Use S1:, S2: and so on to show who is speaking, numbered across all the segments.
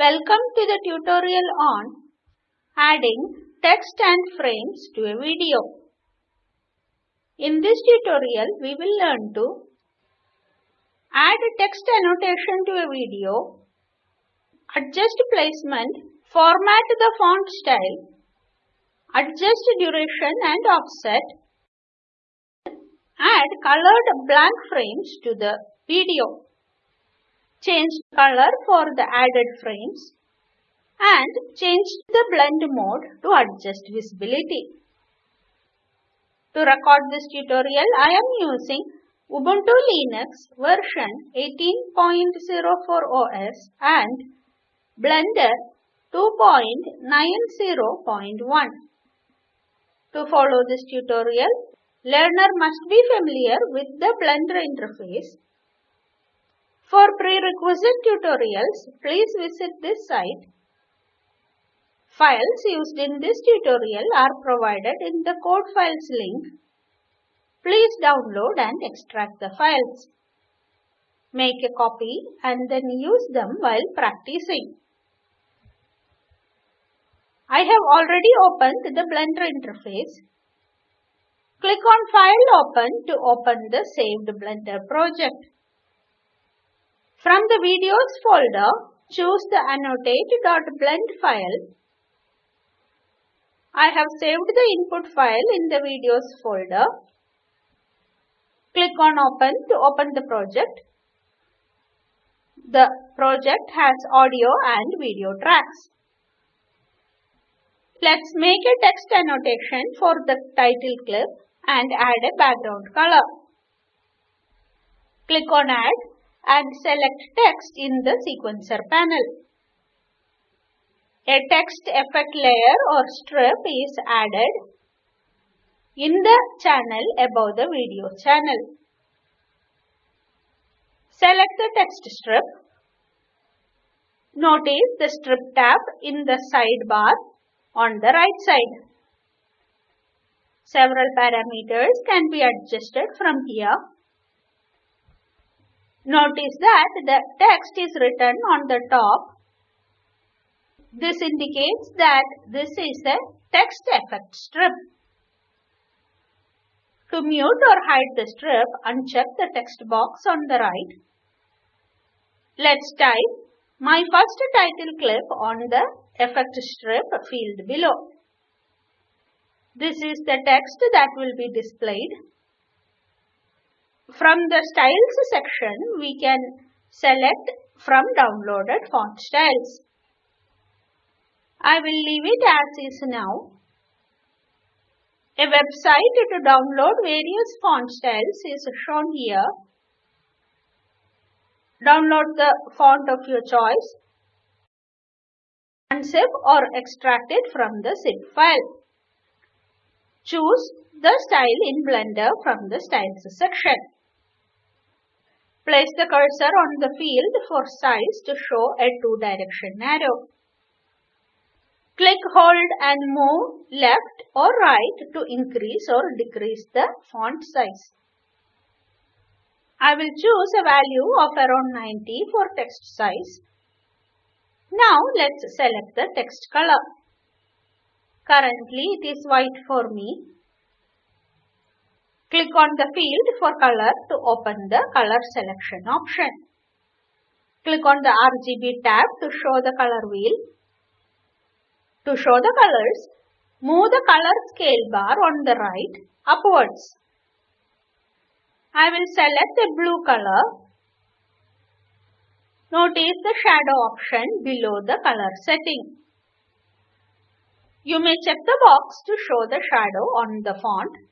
S1: Welcome to the tutorial on adding text and frames to a video. In this tutorial, we will learn to add a text annotation to a video, adjust placement, format the font style, adjust duration and offset, add colored blank frames to the video change color for the added frames and change the blend mode to adjust visibility. To record this tutorial, I am using Ubuntu Linux version 18.04 OS and Blender 2.90.1. To follow this tutorial, learner must be familiar with the Blender interface for prerequisite tutorials, please visit this site. Files used in this tutorial are provided in the code files link. Please download and extract the files. Make a copy and then use them while practicing. I have already opened the Blender interface. Click on File Open to open the saved Blender project. From the Videos folder, choose the annotate.blend file. I have saved the input file in the Videos folder. Click on Open to open the project. The project has audio and video tracks. Let's make a text annotation for the title clip and add a background color. Click on Add and select text in the sequencer panel. A text effect layer or strip is added in the channel above the video channel. Select the text strip. Notice the strip tab in the sidebar on the right side. Several parameters can be adjusted from here Notice that the text is written on the top. This indicates that this is a text effect strip. To mute or hide the strip, uncheck the text box on the right. Let's type my first title clip on the effect strip field below. This is the text that will be displayed from the styles section, we can select from downloaded font styles. I will leave it as is now. A website to download various font styles is shown here. Download the font of your choice, unzip or extract it from the zip file. Choose the style in Blender from the Styles section. Place the cursor on the field for size to show a two-direction arrow. Click, hold and move left or right to increase or decrease the font size. I will choose a value of around 90 for text size. Now let's select the text color. Currently it is white for me Click on the field for color to open the color selection option. Click on the RGB tab to show the color wheel. To show the colors, move the color scale bar on the right upwards. I will select a blue color. Notice the shadow option below the color setting. You may check the box to show the shadow on the font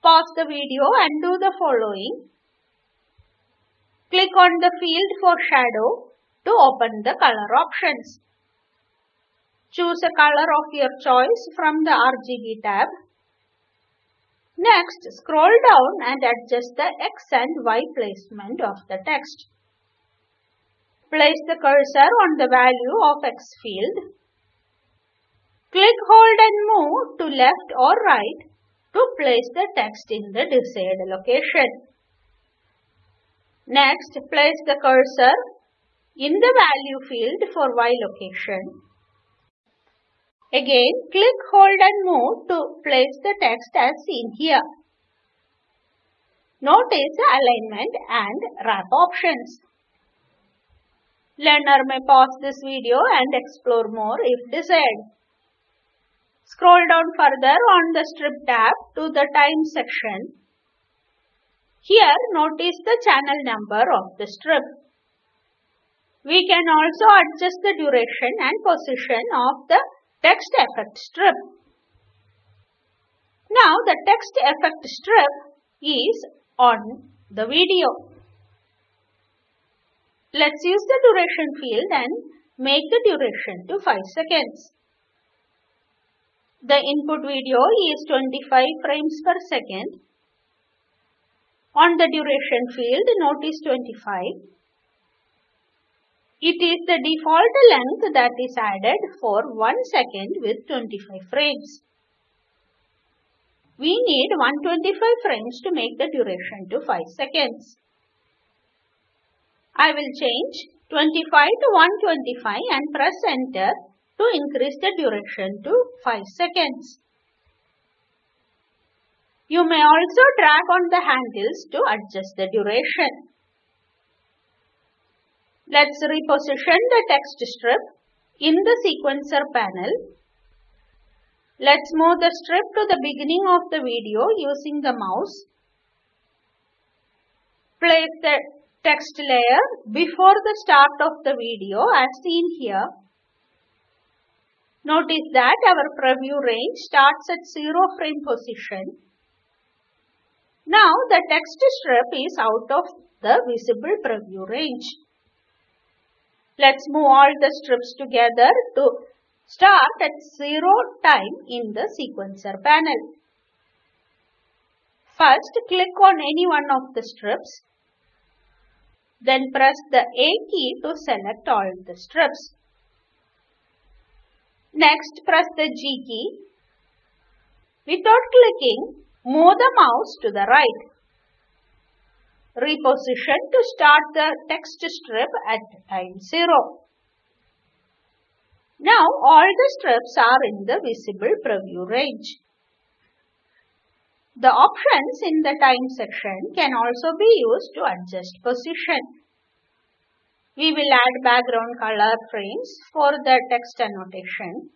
S1: Pause the video and do the following. Click on the field for shadow to open the color options. Choose a color of your choice from the RGB tab. Next, scroll down and adjust the X and Y placement of the text. Place the cursor on the value of X field. Click, hold and move to left or right to place the text in the desired location. Next, place the cursor in the value field for y location. Again, click, hold and move to place the text as seen here. Notice the alignment and wrap options. Learner may pause this video and explore more if desired. Scroll down further on the strip tab to the time section. Here notice the channel number of the strip. We can also adjust the duration and position of the text effect strip. Now the text effect strip is on the video. Let's use the duration field and make the duration to 5 seconds. The input video is 25 frames per second. On the duration field, notice 25. It is the default length that is added for 1 second with 25 frames. We need 125 frames to make the duration to 5 seconds. I will change 25 to 125 and press enter to increase the duration to 5 seconds. You may also drag on the handles to adjust the duration. Let's reposition the text strip in the sequencer panel. Let's move the strip to the beginning of the video using the mouse. Place the text layer before the start of the video as seen here. Notice that our preview range starts at 0 frame position. Now the text strip is out of the visible preview range. Let's move all the strips together to start at 0 time in the sequencer panel. First click on any one of the strips then press the A key to select all the strips. Next, press the G key. Without clicking, move the mouse to the right. Reposition to start the text strip at time 0. Now all the strips are in the visible preview range. The options in the time section can also be used to adjust position. We will add background color frames for the text annotation.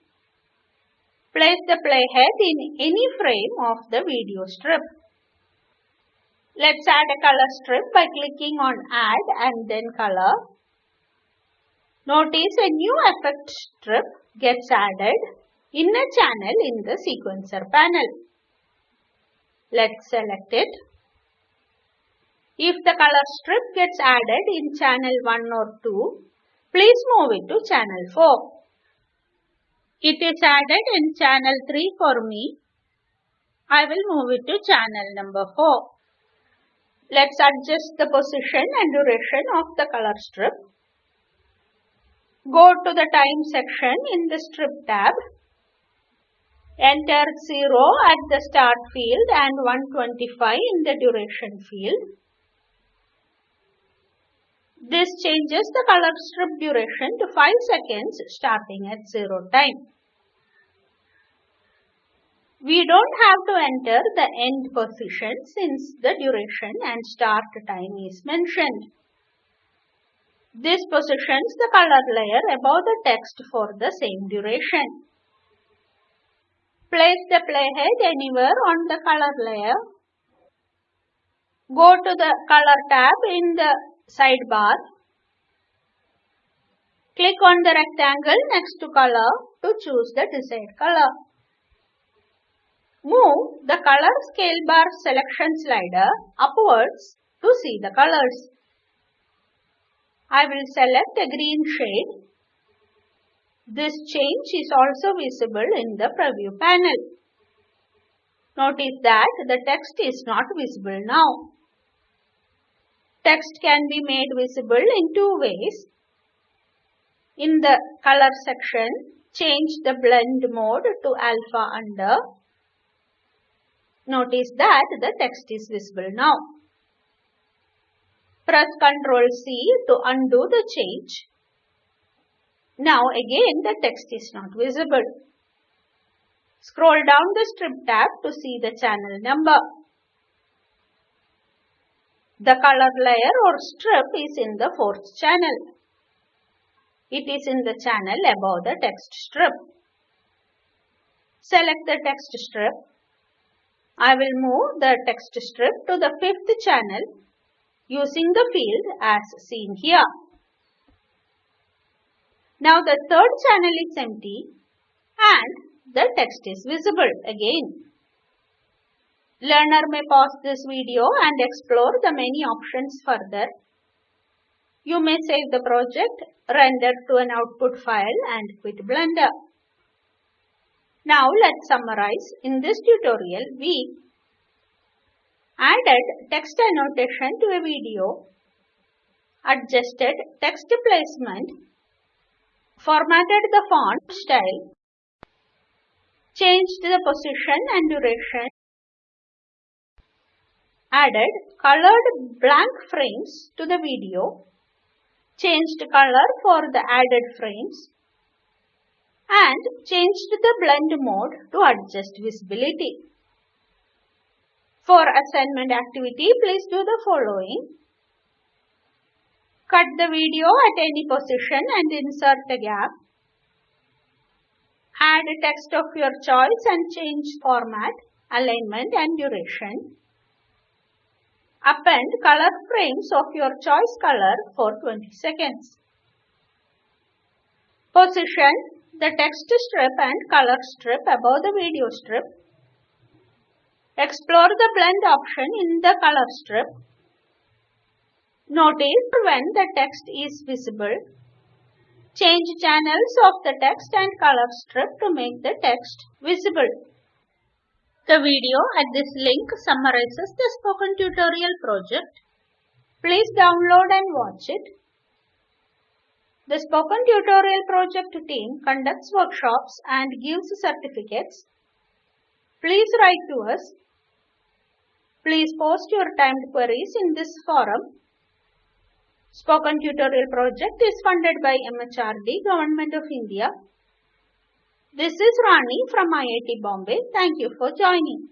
S1: Place the playhead in any frame of the video strip. Let's add a color strip by clicking on add and then color. Notice a new effect strip gets added in a channel in the sequencer panel. Let's select it. If the color strip gets added in channel 1 or 2, please move it to channel 4. It is added in channel 3 for me. I will move it to channel number 4. Let's adjust the position and duration of the color strip. Go to the time section in the strip tab Enter 0 at the start field and 125 in the duration field. This changes the color strip duration to 5 seconds starting at 0 time. We don't have to enter the end position since the duration and start time is mentioned. This positions the color layer above the text for the same duration. Place the playhead anywhere on the color layer. Go to the color tab in the sidebar. Click on the rectangle next to color to choose the desired color. Move the color scale bar selection slider upwards to see the colors. I will select a green shade this change is also visible in the preview panel. Notice that the text is not visible now. Text can be made visible in two ways. In the color section, change the blend mode to alpha under. Notice that the text is visible now. Press Ctrl C to undo the change. Now again the text is not visible. Scroll down the strip tab to see the channel number. The color layer or strip is in the fourth channel. It is in the channel above the text strip. Select the text strip. I will move the text strip to the fifth channel using the field as seen here. Now the third channel is empty and the text is visible again. Learner may pause this video and explore the many options further. You may save the project, render to an output file and quit Blender. Now let's summarize. In this tutorial, we added text annotation to a video, adjusted text placement, formatted the font style, changed the position and duration, added colored blank frames to the video, changed color for the added frames, and changed the blend mode to adjust visibility. For assignment activity, please do the following. Cut the video at any position and insert a gap. Add text of your choice and change format, alignment and duration. Append color frames of your choice color for 20 seconds. Position the text strip and color strip above the video strip. Explore the blend option in the color strip. Notice when the text is visible. Change channels of the text and color strip to make the text visible. The video at this link summarizes the spoken tutorial project. Please download and watch it. The Spoken Tutorial Project team conducts workshops and gives certificates. Please write to us. Please post your timed queries in this forum. Spoken Tutorial Project is funded by MHRD, Government of India. This is Rani from IIT Bombay. Thank you for joining.